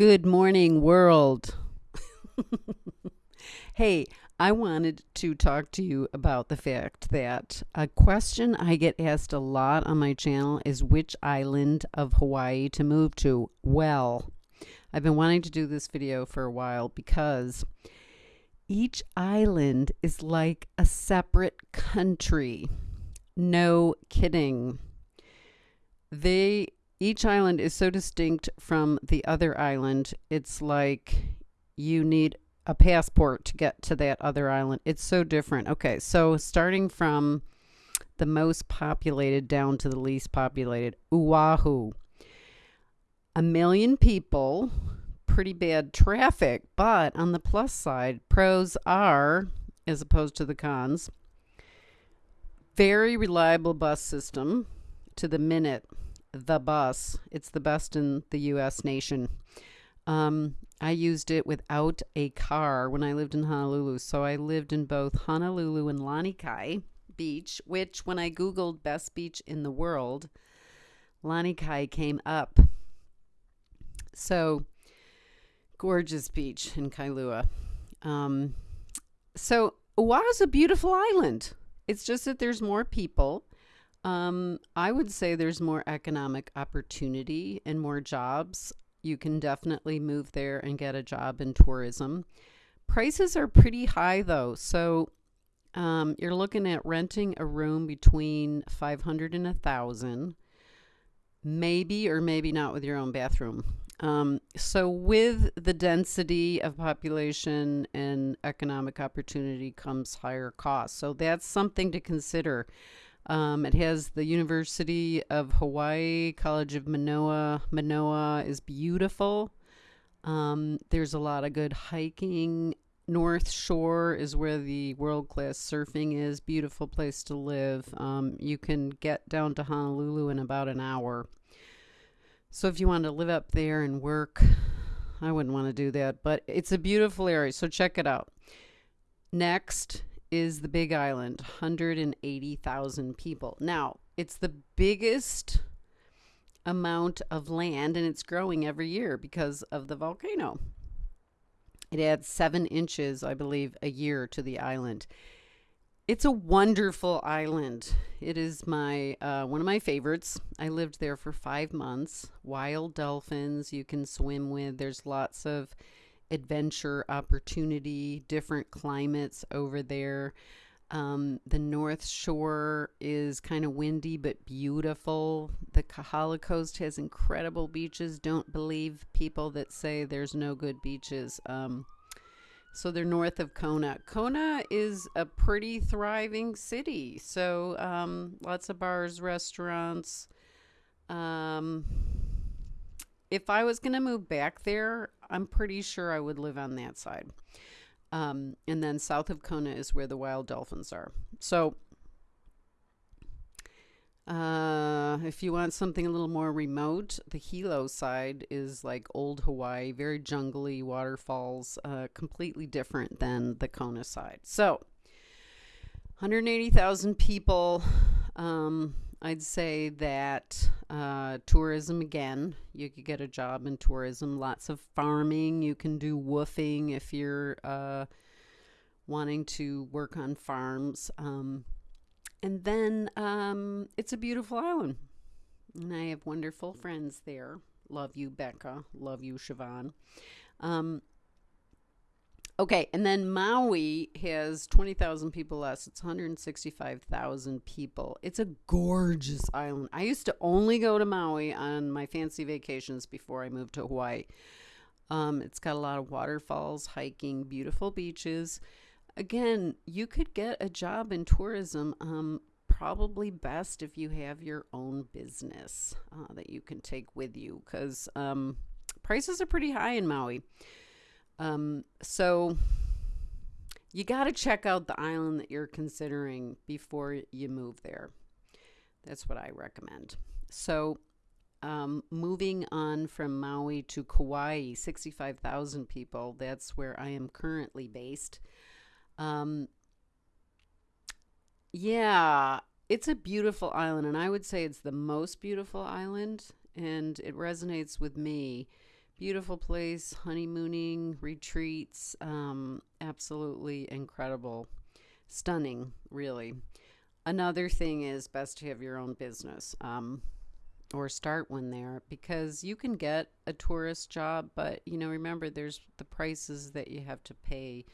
Good morning, world. hey, I wanted to talk to you about the fact that a question I get asked a lot on my channel is which island of Hawaii to move to. Well, I've been wanting to do this video for a while because each island is like a separate country. No kidding. They each island is so distinct from the other island. It's like you need a passport to get to that other island. It's so different. Okay, so starting from the most populated down to the least populated, Oahu. A million people, pretty bad traffic, but on the plus side, pros are, as opposed to the cons, very reliable bus system to the minute the bus. It's the best in the U.S. nation. Um, I used it without a car when I lived in Honolulu. So I lived in both Honolulu and Lanikai Beach, which when I Googled best beach in the world, Lanikai came up. So gorgeous beach in Kailua. Um, so Oahu's a beautiful island. It's just that there's more people um, I would say there's more economic opportunity and more jobs. You can definitely move there and get a job in tourism. Prices are pretty high though, so um, you're looking at renting a room between 500 and a thousand, maybe or maybe not with your own bathroom. Um, so with the density of population and economic opportunity comes higher costs. So that's something to consider. Um, it has the University of Hawaii, College of Manoa. Manoa is beautiful. Um, there's a lot of good hiking. North Shore is where the world class surfing is. Beautiful place to live. Um, you can get down to Honolulu in about an hour. So if you want to live up there and work, I wouldn't want to do that, but it's a beautiful area. So check it out. Next is the Big Island, 180,000 people. Now, it's the biggest amount of land and it's growing every year because of the volcano. It adds seven inches, I believe, a year to the island. It's a wonderful island. It is my uh, one of my favorites. I lived there for five months. Wild dolphins you can swim with. There's lots of adventure opportunity, different climates over there. Um, the North Shore is kind of windy but beautiful. The Kohala Coast has incredible beaches. Don't believe people that say there's no good beaches. Um, so they're north of Kona. Kona is a pretty thriving city. So um, lots of bars, restaurants. Um, if I was going to move back there, I'm pretty sure I would live on that side. Um, and then south of Kona is where the wild dolphins are. So uh, if you want something a little more remote, the Hilo side is like old Hawaii, very jungly waterfalls, uh, completely different than the Kona side. So 180,000 people. Um, I'd say that uh, tourism again, you could get a job in tourism. Lots of farming. You can do woofing if you're uh, wanting to work on farms. Um, and then um, it's a beautiful island. And I have wonderful friends there. Love you, Becca. Love you, Siobhan. Um, Okay, and then Maui has 20,000 people less. It's 165,000 people. It's a gorgeous island. I used to only go to Maui on my fancy vacations before I moved to Hawaii. Um, it's got a lot of waterfalls, hiking, beautiful beaches. Again, you could get a job in tourism. Um, probably best if you have your own business uh, that you can take with you because um, prices are pretty high in Maui. Um, so you got to check out the island that you're considering before you move there. That's what I recommend. So, um, moving on from Maui to Kauai, 65,000 people. That's where I am currently based. Um, yeah, it's a beautiful island, and I would say it's the most beautiful island, and it resonates with me beautiful place, honeymooning, retreats, um, absolutely incredible, stunning, really. Another thing is best to have your own business. Um, or start one there because you can get a tourist job, but you know, remember there's the prices that you have to pay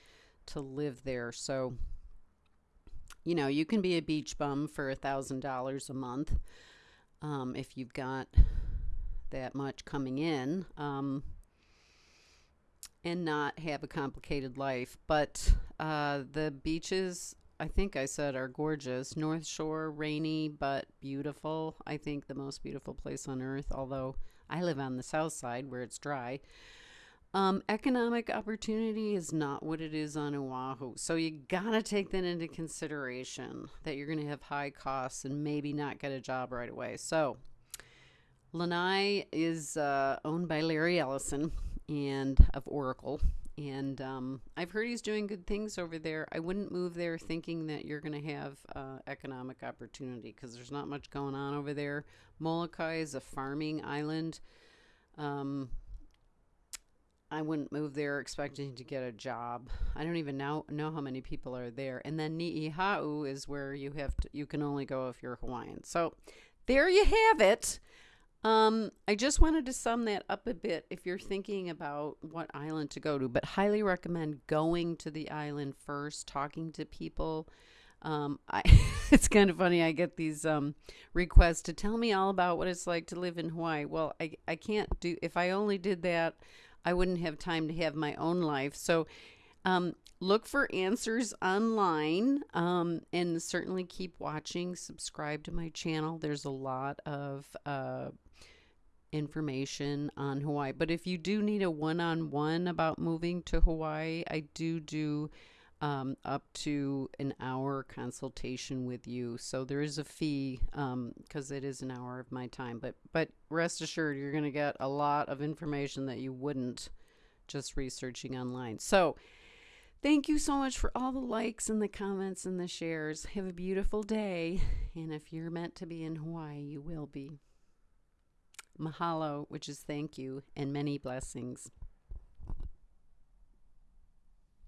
to live there. So, you know, you can be a beach bum for a thousand dollars a month um, if you've got that much coming in um, and not have a complicated life. But uh, the beaches, I think I said, are gorgeous. North Shore, rainy but beautiful. I think the most beautiful place on earth, although I live on the south side where it's dry. Um, economic opportunity is not what it is on Oahu. So you gotta take that into consideration that you're gonna have high costs and maybe not get a job right away. So Lanai is uh, owned by Larry Ellison and of Oracle. And um, I've heard he's doing good things over there. I wouldn't move there thinking that you're going to have uh, economic opportunity because there's not much going on over there. Molokai is a farming island. Um, I wouldn't move there expecting to get a job. I don't even know know how many people are there. And then Niihau is where you have to, you can only go if you're Hawaiian. So there you have it. Um, I just wanted to sum that up a bit if you're thinking about what island to go to, but highly recommend going to the island first, talking to people. Um, I, it's kind of funny. I get these um, requests to tell me all about what it's like to live in Hawaii. Well, I, I can't do, if I only did that, I wouldn't have time to have my own life. So um, look for answers online um, and certainly keep watching. Subscribe to my channel. There's a lot of uh, information on Hawaii. But if you do need a one on one about moving to Hawaii, I do do um, up to an hour consultation with you. So there is a fee because um, it is an hour of my time. But but rest assured, you're going to get a lot of information that you wouldn't just researching online. So thank you so much for all the likes and the comments and the shares. Have a beautiful day. And if you're meant to be in Hawaii, you will be. Mahalo, which is thank you, and many blessings.